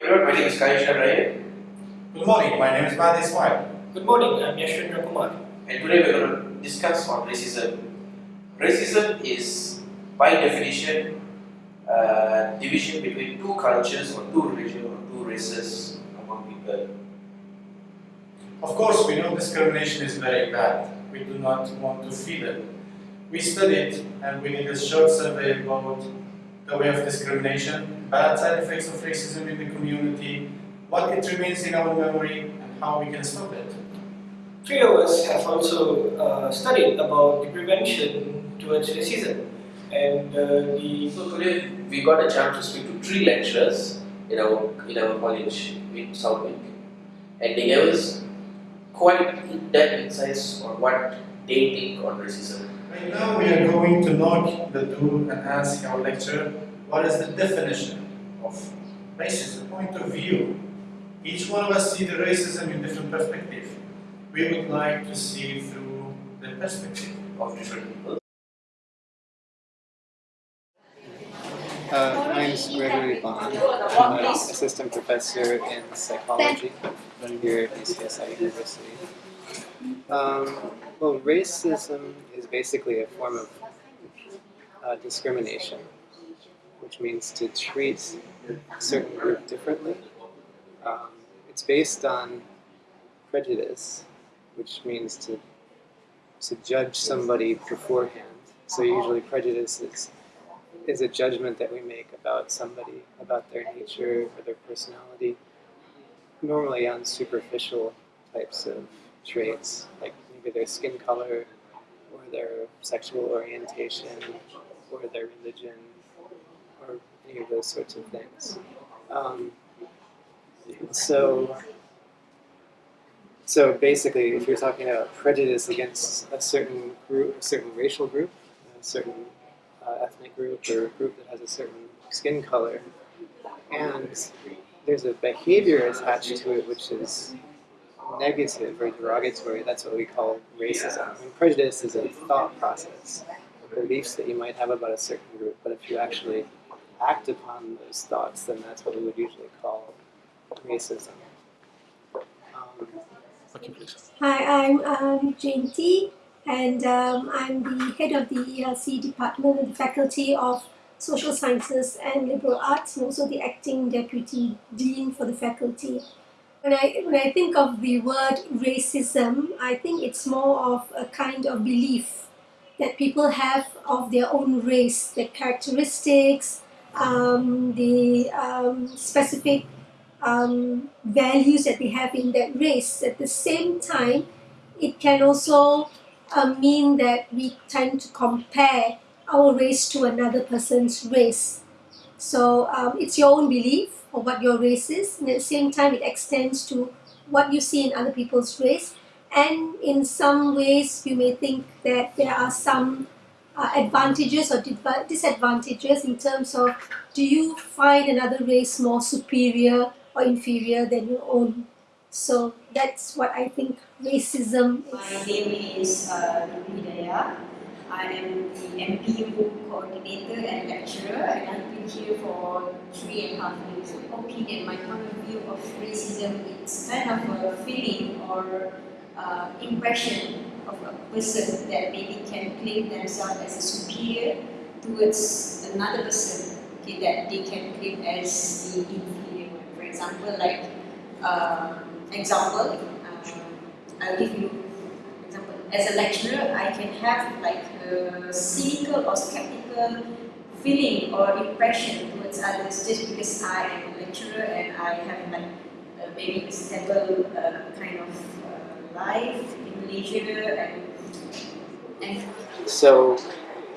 Hello, my name is Kaisha Ryan, Good morning, my name is Mahdi Ismail. Good morning, I'm Yashwendra Kumar. and today we're going to discuss on racism. Racism is, by definition, uh, division between two cultures or two religions or two races among people. Of course, we know discrimination is very bad. We do not want to feel it. We studied and we did a short survey about the way of discrimination, bad side effects of racism in the community, what it remains in our memory, and how we can stop it. Three of us have also uh, studied about the prevention towards racism and uh, the So today we got a chance to speak to three lecturers in our in our college in Southwick, and they gave us quite in-depth insights on what they think on racism. Right now, we are going to knock the door and ask our lecturer what is the definition of racism, The point of view. Each one of us see the racism in different perspective. We would like to see through the perspective. of different people. Uh, my name is Gregory Bond. I'm an assistant professor in psychology here at UCSI University. Um, well, racism is basically a form of uh, discrimination, which means to treat a certain group differently. Um, it's based on prejudice, which means to to judge somebody beforehand. So usually prejudice is is a judgment that we make about somebody, about their nature or their personality, normally on superficial types of traits, like maybe their skin color, or their sexual orientation, or their religion, of those sorts of things. Um, so, so basically, if you're talking about prejudice against a certain group, a certain racial group, a certain uh, ethnic group or a group that has a certain skin color, and there's a behavior attached to it which is negative or derogatory. That's what we call racism. I mean, prejudice is a thought process, beliefs that you might have about a certain group, but if you actually act upon those thoughts, then that's what we would usually call racism. Um, Hi, I'm um, Jayanti, and um, I'm the head of the ELC department and the faculty of Social Sciences and Liberal Arts, and also the acting deputy dean for the faculty. When I when I think of the word racism, I think it's more of a kind of belief that people have of their own race, their characteristics, um, the um, specific um, values that we have in that race. At the same time, it can also uh, mean that we tend to compare our race to another person's race. So um, it's your own belief of what your race is, and at the same time, it extends to what you see in other people's race. And in some ways, you may think that there are some uh, advantages or disadvantages in terms of do you find another race more superior or inferior than your own? So that's what I think racism is. My name is uh, Hidayah. I am the MPU coordinator and lecturer, and I've been here for three and a half years. At my point of view of racism, it's kind of a feeling or uh, impression of a person that maybe can claim themselves as a superior towards another person okay, that they can claim as the inferior one. For example, like uh, example, um, I'll give you example. As a lecturer, I can have like a cynical or skeptical feeling or impression towards others just because I am a lecturer and I have like uh, maybe a stable uh, kind of uh, life in So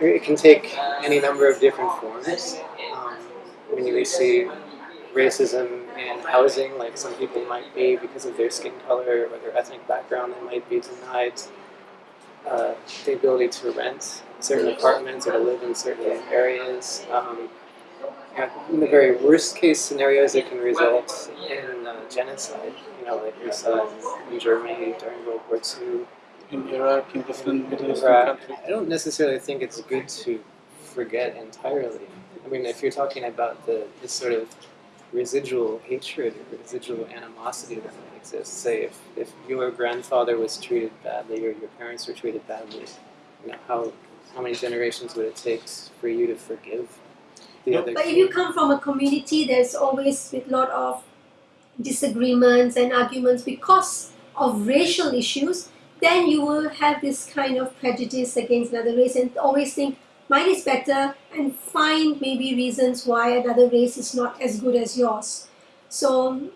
it can take any number of different forms. Um, when you see racism in housing, like some people might be because of their skin color or their ethnic background, they might be denied uh, the ability to rent certain apartments or to live in certain areas. Um, in the very worst case scenarios, it can result in genocide. You know, like we saw in Germany during World War II. in Iraq, in different Middle Eastern countries. I don't necessarily think it's good to forget entirely. I mean, if you're talking about the this sort of residual hatred or residual animosity that might exist. Say if, if your grandfather was treated badly or your parents were treated badly, you know, how how many generations would it take for you to forgive the No, other But if you come from a community, there's always a lot of disagreements and arguments because of racial issues, then you will have this kind of prejudice against another race and always think mine is better and find maybe reasons why another race is not as good as yours. So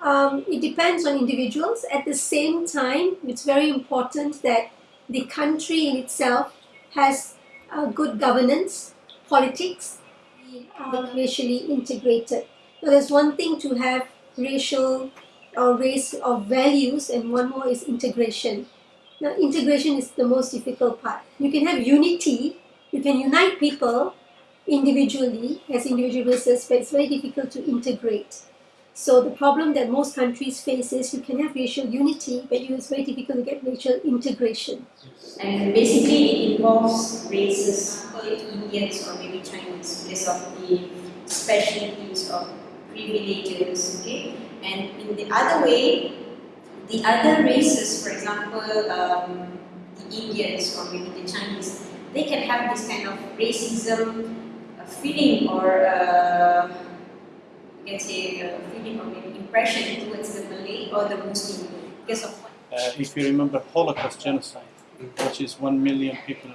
um, it depends on individuals. At the same time, it's very important that the country in itself has uh, good governance, politics, uh, racially integrated. So there's one thing to have racial or race of values, and one more is integration. Now, integration is the most difficult part. You can have unity, you can unite people individually as individual races, but it's very difficult to integrate. So the problem that most countries face is you can have racial unity, but it's very difficult to get racial integration. And basically it involves races, Indians or maybe Chinese because of the specialties of privileges, okay? And in the other way, the other races, for example, um, the Indians or maybe the Chinese, they can have this kind of racism feeling or uh, you can say feeling or maybe impression towards the Malay or the Muslim because of what Uh, if you remember Holocaust genocide, which is one million people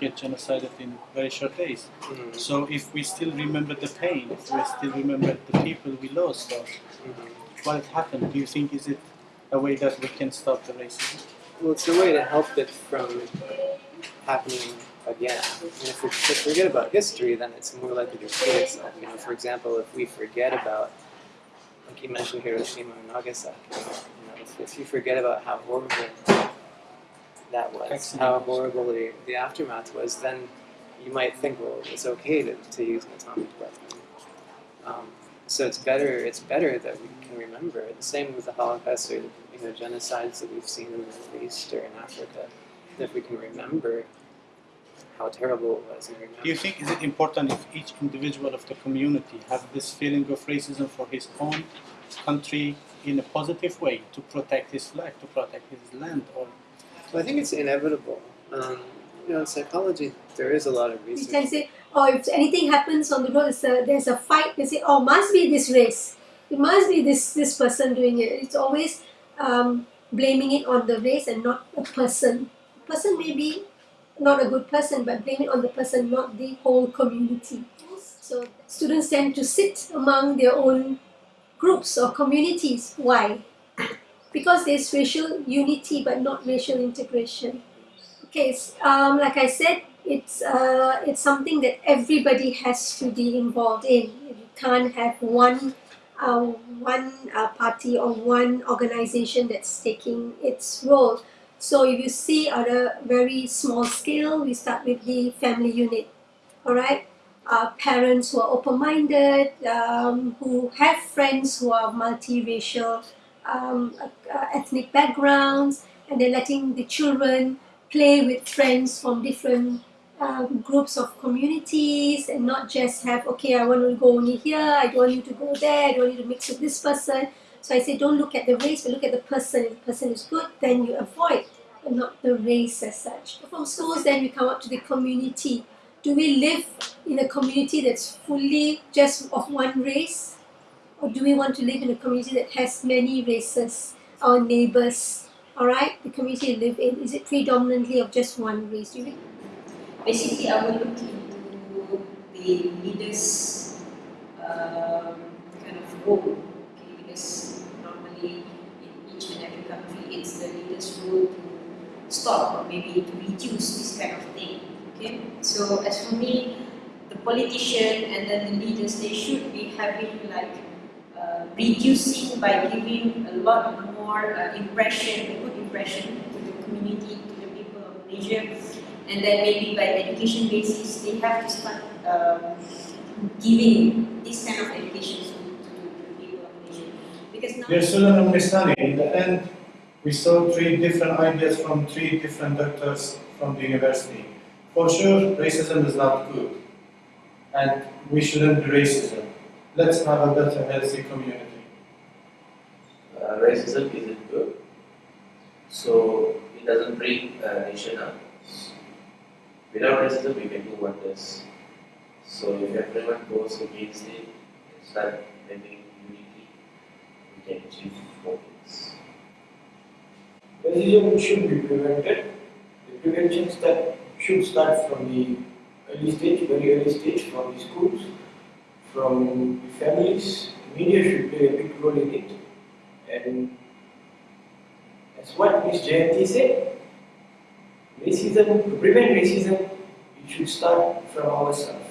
Get genocided in very short days. Mhm. So if we still remember the pain, if we still remember the people we lost, or Mhm. what happened, do you think is it a way that we can stop the racism? Well, it's a way to help it from happening again. And if we if we forget about history, then it's more likely to repeat itself. You know, for example, if we forget about, like you mentioned Hiroshima and Nagasaki, you know, if, if you forget about how horrible that was, Excellent. how horrible the, the aftermath was, then you might think, well, it's okay to, to use an atomic weapon. Um, so it's better. It's better that we can remember. The same with the Holocaust or you know genocides that we've seen in the Middle East or in Africa. If we can remember how terrible it was and. Do you think is it important if each individual of the community have this feeling of racism for his own country in a positive way to protect his life, to protect his land, or I think it's inevitable. Um, you know, in psychology, there is a lot of We You can say, oh, if anything happens on the road, it's a, there's a fight. They say, oh, must be this race. It must be this this person doing it. It's always um, blaming it on the race and not the person. The person may be not a good person, but blame it on the person, not the whole community. So students tend to sit among their own groups or communities. Why? Because there's racial unity but not racial integration. Okay, um, like I said, it's uh, it's something that everybody has to be involved in. You can't have one uh, one uh, party or one organization that's taking its role. So if you see at a very small scale, we start with the family unit. All right, uh, parents who are open-minded, um, who have friends who are multiracial, um, uh, ethnic backgrounds, and they're letting the children play with friends from different um, groups of communities and not just have okay I want to go only here I don't want you to go there I don't want you to mix with this person. So I say don't look at the race but look at the person. If the person is good then you avoid but not the race as such. From schools then we come up to the community. Do we live in a community that's fully just of one race or do we want to live in a community that has many races our neighbors all right the community you live in is it predominantly of just one race do you Basically, I will look into the leaders' um, kind of role. Okay, because normally in each and every country, it's the leaders' role to stop or maybe to reduce this kind of thing. Okay, so as for me, the politician and then the leaders, they should be having like uh, reducing by giving a lot more uh, impression, a good impression to the community, to the people of Malaysia and then maybe by education basis they have to start um, giving this kind of education to, to, the people of Malaysia because now Dear student of Mistani, in the end, we saw three different ideas from three different doctors from the university. For sure, racism is not good, and we shouldn't be racism. Let's have a better, healthy community. Uh, racism isn't good, so it doesn't bring a nation up. Without racism, we can do wonders. So if everyone goes against it and start having unity, we can achieve more things. Racism should be prevented. The prevention step should start from the early stage, very early stage, from the schools, from families. Media should play a big role in it. And as what Ms. Jayanti said, racism, to prevent racism, it should start from ourselves.